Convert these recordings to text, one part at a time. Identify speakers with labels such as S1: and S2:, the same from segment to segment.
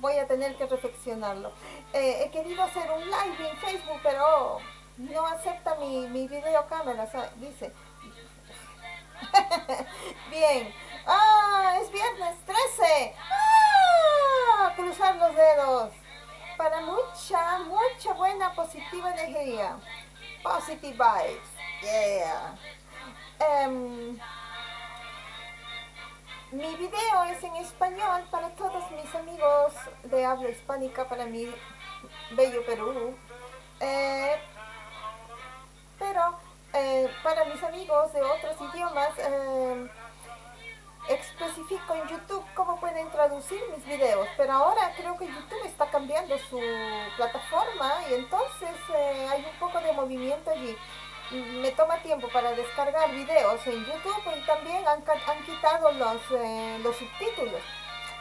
S1: voy a tener que reflexionarlo. Eh, he querido hacer un live en Facebook, pero no acepta mi, mi videocámara, dice. bien. ¡Ah! Es viernes 13. ¡Ah! Cruzar los dedos. Para mucha, mucha buena positiva energía. Positive vibes. Yeah. Em, mi video es en español para todos mis amigos de habla hispánica, para mi bello Perú. Eh, pero eh, para mis amigos de otros idiomas, eh, especifico en YouTube cómo pueden traducir mis videos, pero ahora creo que YouTube está cambiando su plataforma y entonces hay un poco de movimiento allí me toma tiempo para descargar videos en YouTube y también han, quitado los, eh, los subtítulos.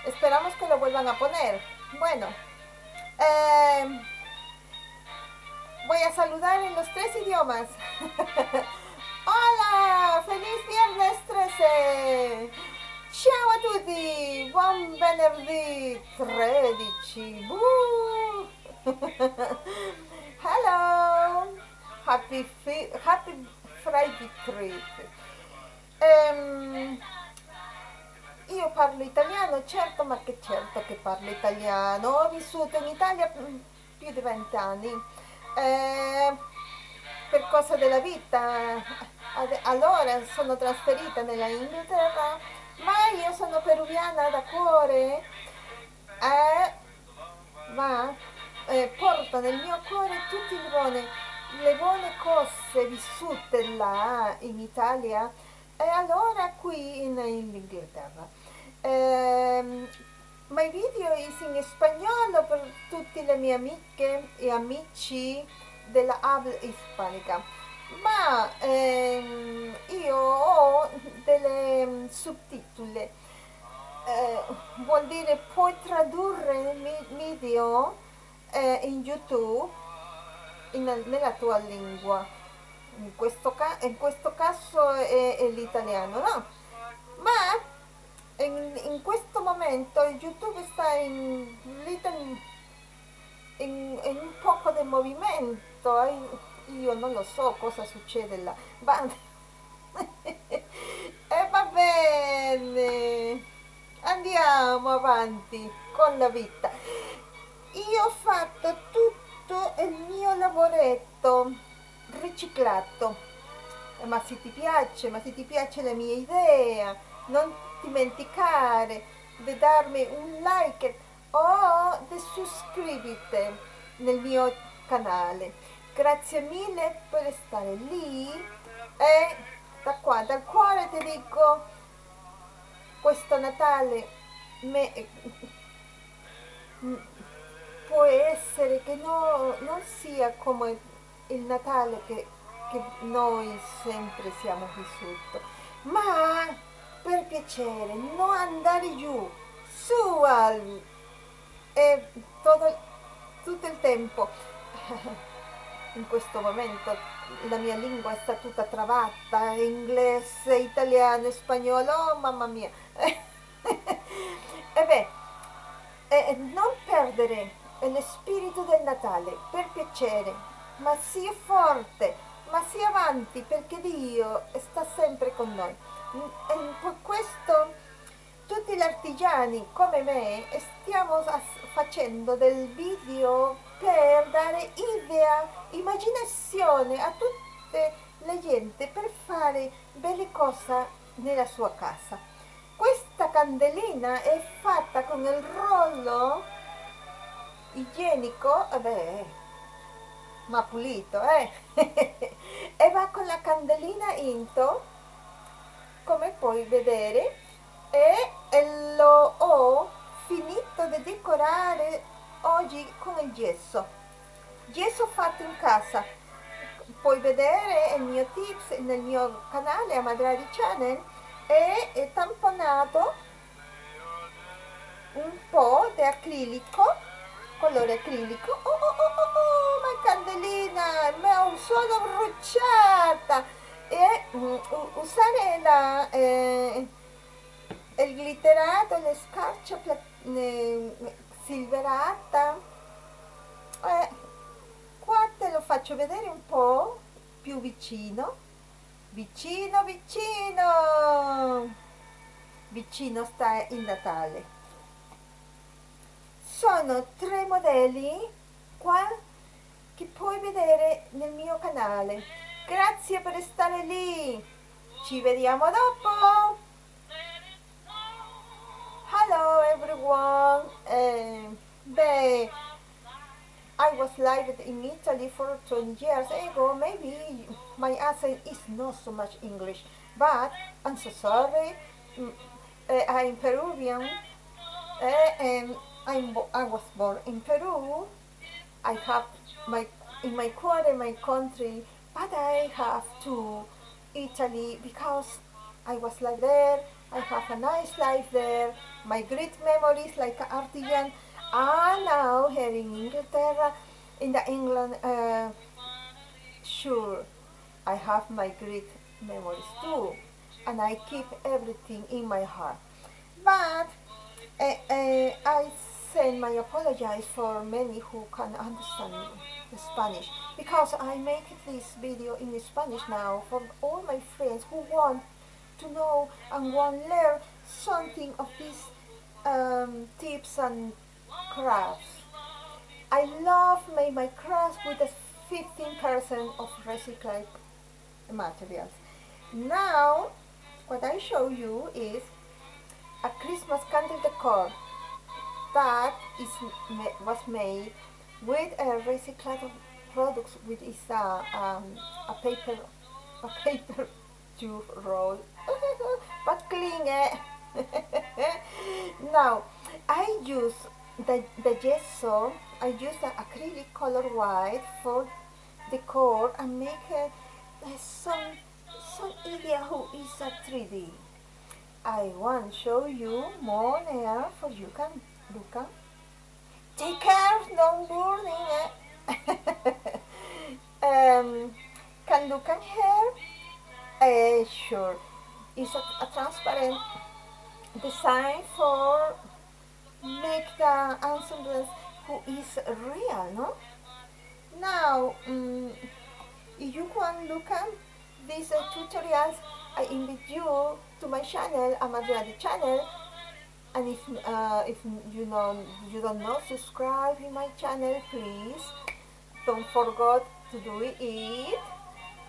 S1: Esperamos que lo vuelvan a poner. Bueno, em, voy a saludar en los tres idiomas. Hola, feliz viernes 13. Ciao a tutti, buon venerdì 13. Hello. Happy, happy Friday Trip. Um, io parlo italiano, certo, ma che certo che parlo italiano. Ho vissuto in Italia più di vent'anni. Eh, per cosa della vita, allora sono trasferita nella Inghilterra, ma io sono peruviana da cuore. Eh, ma eh, porto nel mio cuore tutti i buoni le buone cose vissute là in Italia e allora qui in, in Inghilterra. Eh, my video is in spagnolo per tutte le mie amiche e amici della habla ispanica ma ehm, io ho delle um, sottotitoli eh, vuol dire puoi tradurre il video eh, in youtube in, nella tua lingua in questo, in questo caso è, è l'italiano no? ma in, in, questo momento youtube sta in, in, in un poco di movimento eh? io non lo so cosa succede là ma e va bene andiamo avanti con la vita io ho fatto tutto tutto il mio lavoretto riciclato. Ma se ti piace ma se ti piace la mia idea non dimenticare di darmi un like o di iscriverti nel mio canale. Grazie mille per stare lì e da qua dal cuore ti dico questo Natale me, può essere che no, non sia come il Natale che, che noi sempre siamo vissuti, ma per piacere, non andare giù, su al, e todo, tutto il tempo. In questo momento la mia lingua sta tutta travata, inglese, italiano, spagnolo, oh mamma mia. e beh, eh, non perdere è lo spirito del Natale, per piacere, ma sia forte, ma sia avanti, perché Dio sta sempre con noi. E per questo tutti gli artigiani come me stiamo facendo del video per dare idea, immaginazione a tutte le gente per fare belle cose nella sua casa. Questa candelina è fatta con il rollo igienico, vabbè, ma pulito, eh? e va con la candelina into, come puoi vedere, e lo ho finito di decorare oggi con il gesso. Gesso fatto in casa. Puoi vedere il mio tips nel mio canale Amadrari Channel e è tamponato un po' di acrilico colore acrilico. Oh oh oh oh, oh ma candelina mi sono bruciata. E mm, usare la, eh, il glitterato, le scarcia silverata. Eh, qua te lo faccio vedere un po' più vicino. Vicino vicino. Vicino sta il Natale sono tre modelli qua che puoi vedere nel mio canale. Grazie per stare lì. Ci vediamo dopo. Hello everyone. Eh, beh I was lived in Italy for 20 years ago. Maybe my accent is not so much English, but I'm so sorry. Uh, I'm Peruvian, uh, and I'm, I was born in Peru. I have my in my in my country, but I have to Italy because I was like there. I have a nice life there. My great memories like artisan are now here in Inglaterra, in the England, uh, sure, I have my great memories too, and I keep everything in my heart. But uh, uh, I send my apologies for many who can understand Spanish, because I make this video in Spanish now for all my friends who want to know and want to learn something of these um, tips and crafts. I love make my crafts with a 15% of recycled materials. Now, what I show you is a Christmas candle decor that is was made with a recycled products which is a, um, a paper a paper tube roll but clean it now I use the, the gesso, I use the acrylic color white for decor and make uh, some, some idea who is a 3D. I want show you more there for you can at. Take care, don't burning it. um, can at here? Uh, sure. It's a, a transparent design for make the ensemble who is real, no? Now, um, if you want look at these uh, tutorials, I invite you to my channel, Amadriadi channel, and if uh, if you know you don't know, subscribe in my channel, please. Don't forget to do it.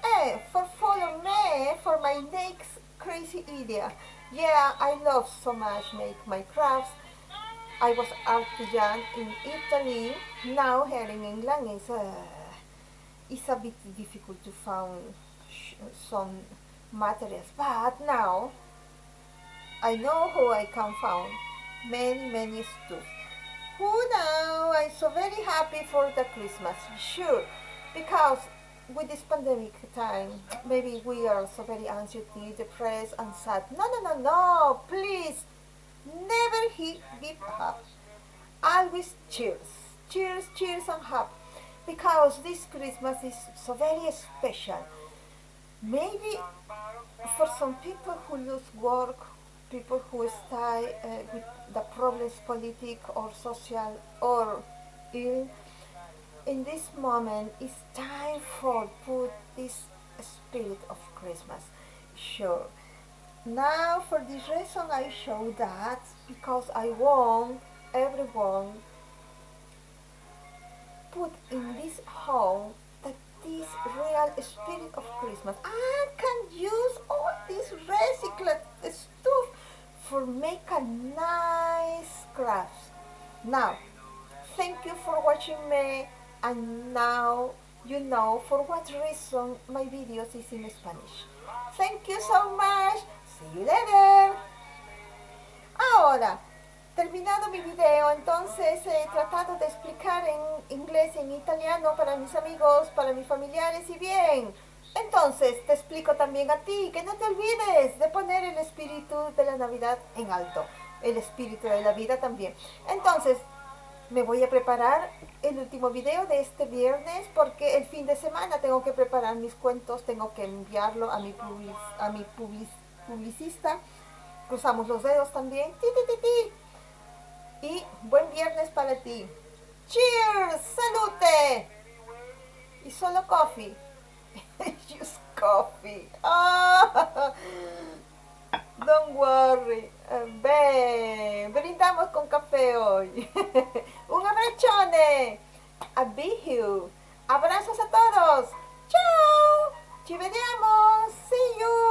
S1: And for follow me for my next crazy idea. Yeah, I love so much make my crafts I was artisan in Italy. Now here in England is uh, it's a bit difficult to find some materials, but now I know who I can find many many stuff. Who now I'm so very happy for the Christmas, sure, because with this pandemic time, maybe we are so very anxious, depressed and sad. No, no, no, no, please Never give up. Always cheers. Cheers, cheers and happy. Because this Christmas is so very special. Maybe for some people who lose work, people who stay uh, with the problems politic or social or ill, in this moment it's time for put this spirit of Christmas. Sure. Now for this reason I show that because I want everyone put in this home that this real spirit of Christmas. I make a nice crafts. Now, thank you for watching me and now you know for what reason my videos is in Spanish. Thank you so much. See you later. Ahora, terminado mi video, entonces he tratado de explicar en inglés en italiano para mis amigos, para mis familiares y bien. Entonces, te explico también a ti que no te olvides de poner el espíritu de la Navidad en alto. El espíritu de la vida también. Entonces, me voy a preparar el último video de este viernes porque el fin de semana tengo que preparar mis cuentos, tengo que enviarlo a mi, a mi publicista. Cruzamos los dedos también. Y buen viernes para ti. Cheers, salute. Y solo coffee. Just coffee. Oh, don't worry. Beh, brindamos con café hoy. Un abbraccione. A. Abrazos a todos. Ciao. Ci vediamo. See you.